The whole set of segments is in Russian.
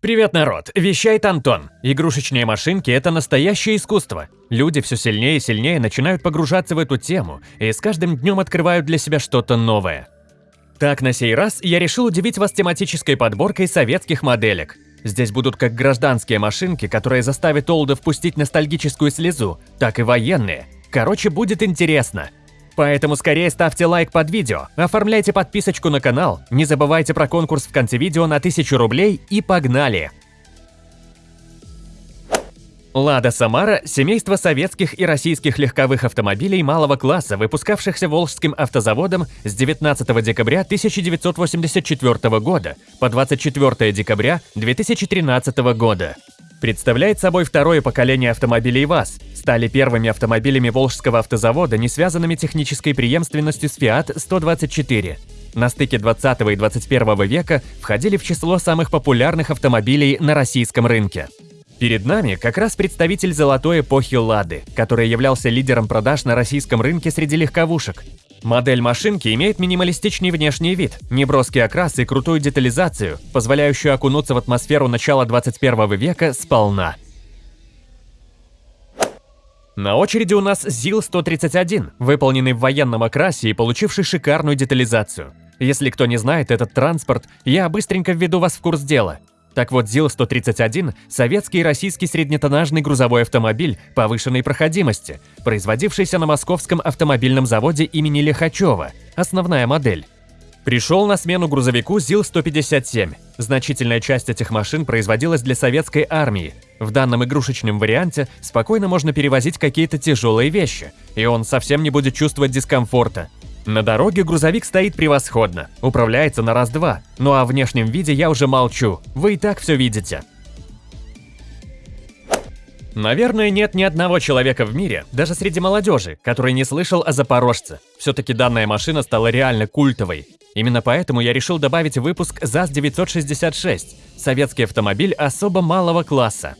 Привет, народ! Вещает Антон. Игрушечные машинки – это настоящее искусство. Люди все сильнее и сильнее начинают погружаться в эту тему и с каждым днем открывают для себя что-то новое. Так, на сей раз я решил удивить вас тематической подборкой советских моделек. Здесь будут как гражданские машинки, которые заставят Олда впустить ностальгическую слезу, так и военные. Короче, будет интересно. Поэтому скорее ставьте лайк под видео, оформляйте подписочку на канал, не забывайте про конкурс в конце видео на 1000 рублей и погнали! Лада Самара – семейство советских и российских легковых автомобилей малого класса, выпускавшихся Волжским автозаводом с 19 декабря 1984 года по 24 декабря 2013 года. Представляет собой второе поколение автомобилей ВАЗ, стали первыми автомобилями Волжского автозавода, не связанными технической преемственностью с Fiat 124. На стыке 20 и 21 века входили в число самых популярных автомобилей на российском рынке. Перед нами как раз представитель золотой эпохи «Лады», который являлся лидером продаж на российском рынке среди легковушек. Модель машинки имеет минималистичный внешний вид, неброский окрас и крутую детализацию, позволяющую окунуться в атмосферу начала 21 века сполна. На очереди у нас ЗИЛ-131, выполненный в военном окрасе и получивший шикарную детализацию. Если кто не знает этот транспорт, я быстренько введу вас в курс дела. Так вот, ЗИЛ-131 – советский и российский среднетоннажный грузовой автомобиль повышенной проходимости, производившийся на московском автомобильном заводе имени Лихачева, основная модель. Пришел на смену грузовику ЗИЛ-157. Значительная часть этих машин производилась для советской армии. В данном игрушечном варианте спокойно можно перевозить какие-то тяжелые вещи, и он совсем не будет чувствовать дискомфорта. На дороге грузовик стоит превосходно, управляется на раз-два, ну а о внешнем виде я уже молчу, вы и так все видите. Наверное, нет ни одного человека в мире, даже среди молодежи, который не слышал о Запорожце. Все-таки данная машина стала реально культовой. Именно поэтому я решил добавить выпуск ЗАЗ-966, советский автомобиль особо малого класса.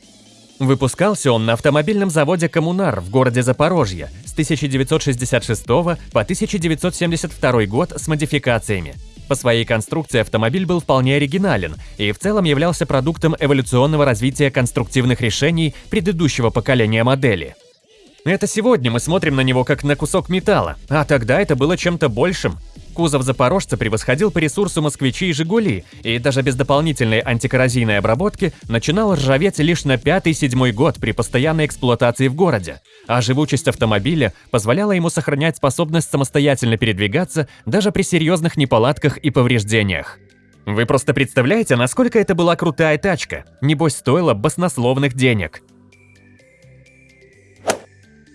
Выпускался он на автомобильном заводе «Коммунар» в городе Запорожье с 1966 по 1972 год с модификациями. По своей конструкции автомобиль был вполне оригинален и в целом являлся продуктом эволюционного развития конструктивных решений предыдущего поколения модели. Это сегодня мы смотрим на него как на кусок металла, а тогда это было чем-то большим. Кузов «Запорожца» превосходил по ресурсу «Москвичи» и «Жигули», и даже без дополнительной антикоррозийной обработки начинал ржаветь лишь на пятый-седьмой год при постоянной эксплуатации в городе, а живучесть автомобиля позволяла ему сохранять способность самостоятельно передвигаться даже при серьезных неполадках и повреждениях. Вы просто представляете, насколько это была крутая тачка? Небось, стоила баснословных денег.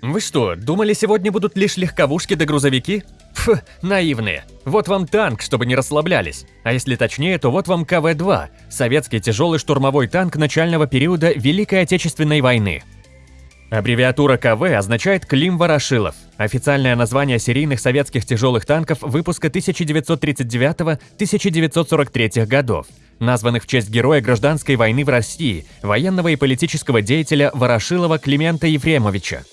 Вы что, думали, сегодня будут лишь легковушки да грузовики? Фу, наивные. Вот вам танк, чтобы не расслаблялись. А если точнее, то вот вам КВ-2, советский тяжелый штурмовой танк начального периода Великой Отечественной войны. Аббревиатура КВ означает Клим Ворошилов, официальное название серийных советских тяжелых танков выпуска 1939-1943 годов, названных в честь героя гражданской войны в России, военного и политического деятеля Ворошилова Климента Ефремовича.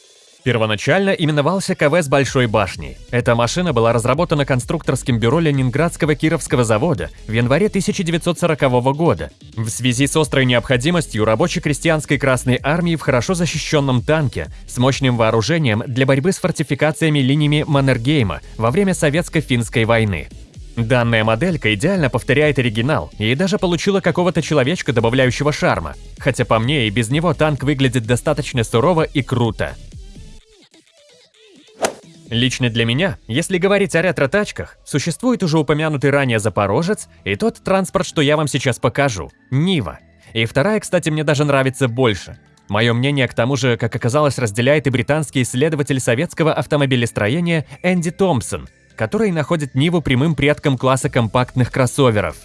Первоначально именовался КВ с большой башней. Эта машина была разработана конструкторским бюро Ленинградского Кировского завода в январе 1940 года в связи с острой необходимостью рабоче-крестьянской Красной Армии в хорошо защищенном танке с мощным вооружением для борьбы с фортификациями линиями Маннергейма во время Советско-финской войны. Данная моделька идеально повторяет оригинал и даже получила какого-то человечка, добавляющего шарма, хотя по мне и без него танк выглядит достаточно сурово и круто. Лично для меня, если говорить о ретро-тачках, существует уже упомянутый ранее Запорожец и тот транспорт, что я вам сейчас покажу – Нива. И вторая, кстати, мне даже нравится больше. Мое мнение, к тому же, как оказалось, разделяет и британский исследователь советского автомобилестроения Энди Томпсон, который находит Ниву прямым предком класса компактных кроссоверов,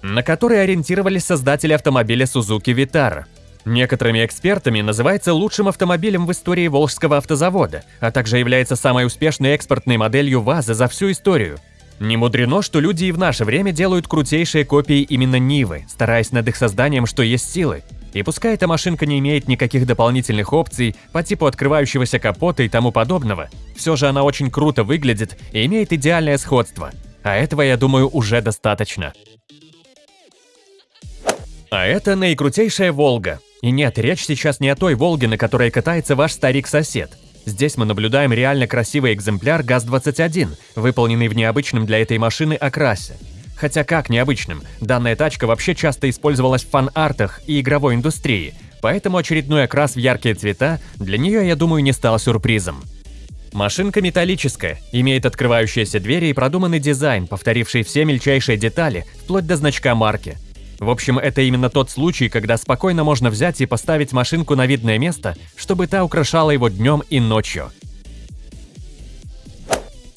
на который ориентировались создатели автомобиля Suzuki Vitara – Некоторыми экспертами называется лучшим автомобилем в истории Волжского автозавода, а также является самой успешной экспортной моделью ВАЗа за всю историю. Не мудрено, что люди и в наше время делают крутейшие копии именно Нивы, стараясь над их созданием что есть силы. И пускай эта машинка не имеет никаких дополнительных опций по типу открывающегося капота и тому подобного, все же она очень круто выглядит и имеет идеальное сходство. А этого, я думаю, уже достаточно. А это наикрутейшая «Волга». И нет, речь сейчас не о той «Волге», на которой катается ваш старик-сосед. Здесь мы наблюдаем реально красивый экземпляр ГАЗ-21, выполненный в необычном для этой машины окрасе. Хотя как необычным, данная тачка вообще часто использовалась в фан-артах и игровой индустрии, поэтому очередной окрас в яркие цвета для нее, я думаю, не стал сюрпризом. Машинка металлическая, имеет открывающиеся двери и продуманный дизайн, повторивший все мельчайшие детали, вплоть до значка марки. В общем, это именно тот случай, когда спокойно можно взять и поставить машинку на видное место, чтобы та украшала его днем и ночью.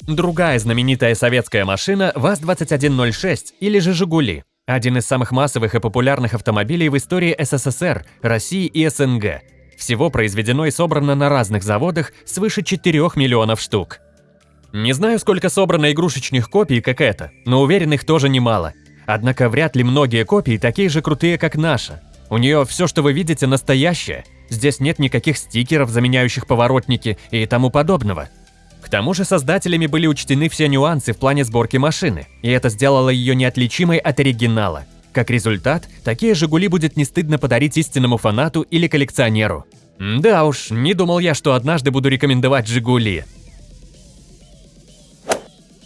Другая знаменитая советская машина ВАЗ-2106 или же «Жигули». Один из самых массовых и популярных автомобилей в истории СССР, России и СНГ. Всего произведено и собрано на разных заводах свыше 4 миллионов штук. Не знаю, сколько собрано игрушечных копий, как это, но уверен, их тоже немало. Однако вряд ли многие копии такие же крутые, как наша. У нее все, что вы видите, настоящее. Здесь нет никаких стикеров, заменяющих поворотники и тому подобного. К тому же создателями были учтены все нюансы в плане сборки машины, и это сделало ее неотличимой от оригинала. Как результат, такие «Жигули» будет не стыдно подарить истинному фанату или коллекционеру. Да уж, не думал я, что однажды буду рекомендовать «Жигули».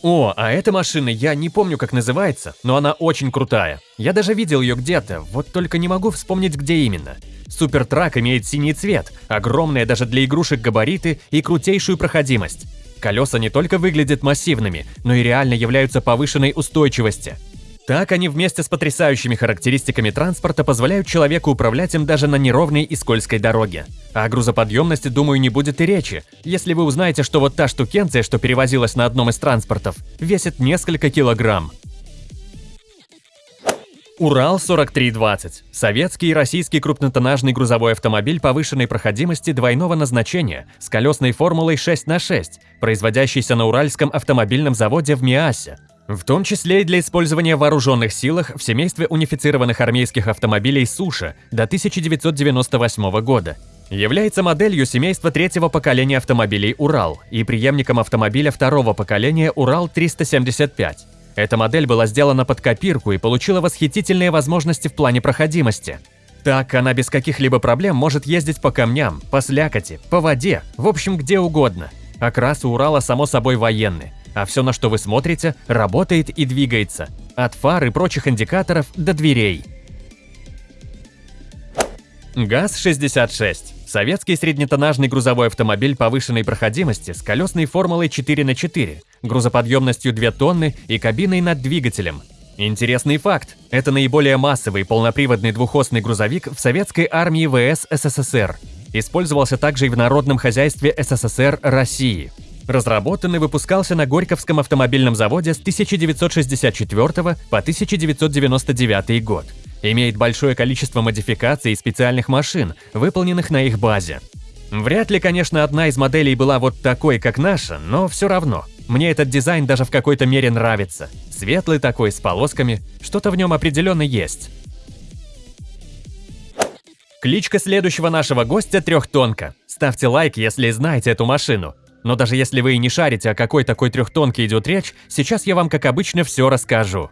О, а эта машина, я не помню, как называется, но она очень крутая. Я даже видел ее где-то, вот только не могу вспомнить, где именно. Супертрак имеет синий цвет, огромные даже для игрушек габариты и крутейшую проходимость. Колеса не только выглядят массивными, но и реально являются повышенной устойчивости. Так они вместе с потрясающими характеристиками транспорта позволяют человеку управлять им даже на неровной и скользкой дороге. О грузоподъемности, думаю, не будет и речи, если вы узнаете, что вот та штукенция, что перевозилась на одном из транспортов, весит несколько килограмм. Урал-4320 – советский и российский крупнотоннажный грузовой автомобиль повышенной проходимости двойного назначения с колесной формулой 6 на 6, производящийся на Уральском автомобильном заводе в Миасе. В том числе и для использования в вооруженных силах в семействе унифицированных армейских автомобилей «Суша» до 1998 года. Является моделью семейства третьего поколения автомобилей «Урал» и преемником автомобиля второго поколения «Урал-375». Эта модель была сделана под копирку и получила восхитительные возможности в плане проходимости. Так она без каких-либо проблем может ездить по камням, по слякоти, по воде, в общем где угодно. Окрас у Урала само собой военный а все, на что вы смотрите, работает и двигается. От фар и прочих индикаторов до дверей. ГАЗ-66 – советский среднетоннажный грузовой автомобиль повышенной проходимости с колесной формулой 4 на 4, грузоподъемностью 2 тонны и кабиной над двигателем. Интересный факт – это наиболее массовый полноприводный двухосный грузовик в советской армии ВС СССР. Использовался также и в народном хозяйстве СССР России – Разработан и выпускался на Горьковском автомобильном заводе с 1964 по 1999 год. Имеет большое количество модификаций и специальных машин, выполненных на их базе. Вряд ли, конечно, одна из моделей была вот такой, как наша, но все равно. Мне этот дизайн даже в какой-то мере нравится. Светлый такой, с полосками, что-то в нем определенно есть. Кличка следующего нашего гостя трехтонка. Ставьте лайк, если знаете эту машину. Но даже если вы и не шарите, о какой такой трехтонке идет речь, сейчас я вам, как обычно, все расскажу.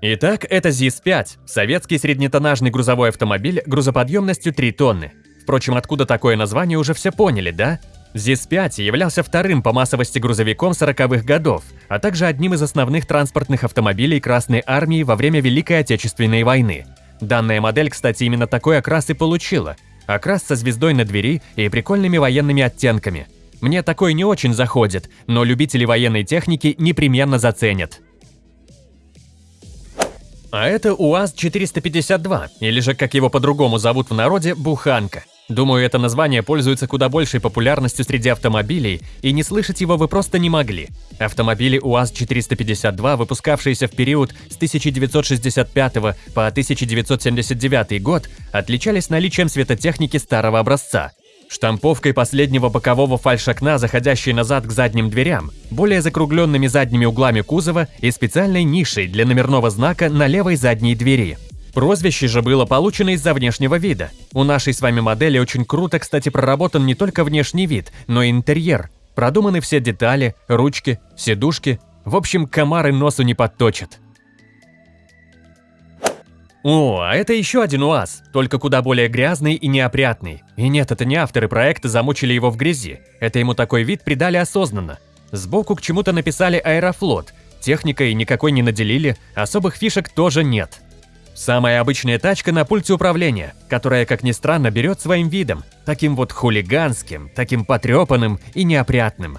Итак, это ЗИС-5, советский среднетоннажный грузовой автомобиль грузоподъемностью 3 тонны. Впрочем, откуда такое название уже все поняли, да? ЗИС-5 являлся вторым по массовости грузовиком 40-х годов, а также одним из основных транспортных автомобилей Красной Армии во время Великой Отечественной войны. Данная модель, кстати, именно такой окрас и получила. Окрас со звездой на двери и прикольными военными оттенками – мне такой не очень заходит, но любители военной техники непременно заценят. А это УАЗ-452, или же, как его по-другому зовут в народе, Буханка. Думаю, это название пользуется куда большей популярностью среди автомобилей, и не слышать его вы просто не могли. Автомобили УАЗ-452, выпускавшиеся в период с 1965 по 1979 год, отличались наличием светотехники старого образца штамповкой последнего бокового фальшокна, заходящей назад к задним дверям, более закругленными задними углами кузова и специальной нишей для номерного знака на левой задней двери. Прозвище же было получено из-за внешнего вида. У нашей с вами модели очень круто, кстати, проработан не только внешний вид, но и интерьер. Продуманы все детали, ручки, сидушки. В общем, комары носу не подточат. О, а это еще один УАЗ, только куда более грязный и неопрятный. И нет, это не авторы проекта замучили его в грязи. Это ему такой вид придали осознанно. Сбоку к чему-то написали «Аэрофлот». Техникой никакой не наделили, особых фишек тоже нет. Самая обычная тачка на пульте управления, которая, как ни странно, берет своим видом, таким вот хулиганским, таким потрепанным и неопрятным.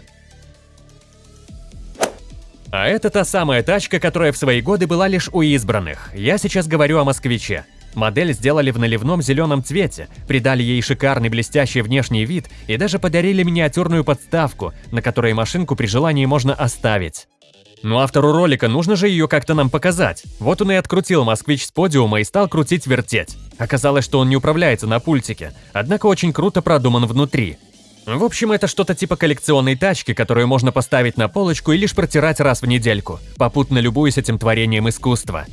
А это та самая тачка, которая в свои годы была лишь у избранных. Я сейчас говорю о москвиче. Модель сделали в наливном зеленом цвете, придали ей шикарный блестящий внешний вид и даже подарили миниатюрную подставку, на которой машинку при желании можно оставить. Ну автору ролика нужно же ее как-то нам показать. Вот он и открутил москвич с подиума и стал крутить-вертеть. Оказалось, что он не управляется на пультике, однако очень круто продуман внутри. В общем, это что-то типа коллекционной тачки, которую можно поставить на полочку и лишь протирать раз в недельку, попутно любуясь этим творением искусства.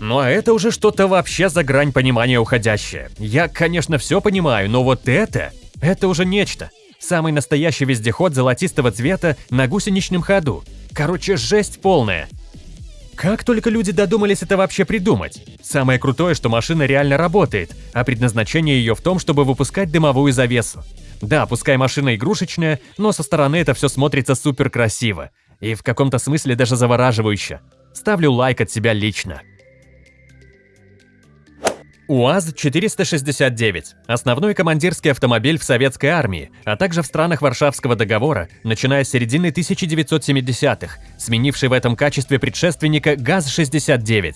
Ну а это уже что-то вообще за грань понимания уходящее. Я, конечно, все понимаю, но вот это... Это уже нечто. Самый настоящий вездеход золотистого цвета на гусеничном ходу. Короче, жесть полная. Как только люди додумались это вообще придумать? Самое крутое, что машина реально работает, а предназначение ее в том, чтобы выпускать дымовую завесу. Да, пускай машина игрушечная, но со стороны это все смотрится супер красиво. И в каком-то смысле даже завораживающе. Ставлю лайк от себя лично. УАЗ-469 – основной командирский автомобиль в советской армии, а также в странах Варшавского договора, начиная с середины 1970-х, сменивший в этом качестве предшественника ГАЗ-69.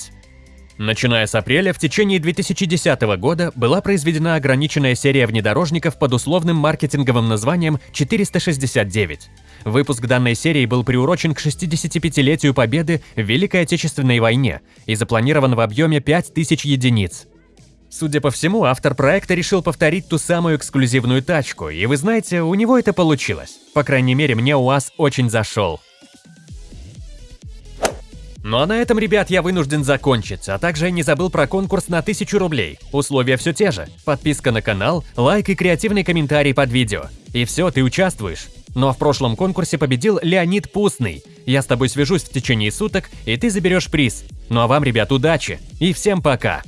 Начиная с апреля, в течение 2010 года была произведена ограниченная серия внедорожников под условным маркетинговым названием 469. Выпуск данной серии был приурочен к 65-летию Победы в Великой Отечественной войне и запланирован в объеме 5000 единиц. Судя по всему, автор проекта решил повторить ту самую эксклюзивную тачку, и вы знаете, у него это получилось. По крайней мере, мне УАЗ очень зашел. Ну а на этом, ребят, я вынужден закончить, а также я не забыл про конкурс на 1000 рублей. Условия все те же. Подписка на канал, лайк и креативный комментарий под видео. И все, ты участвуешь. Ну а в прошлом конкурсе победил Леонид Пустный. Я с тобой свяжусь в течение суток, и ты заберешь приз. Ну а вам, ребят, удачи и всем пока!